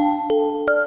Música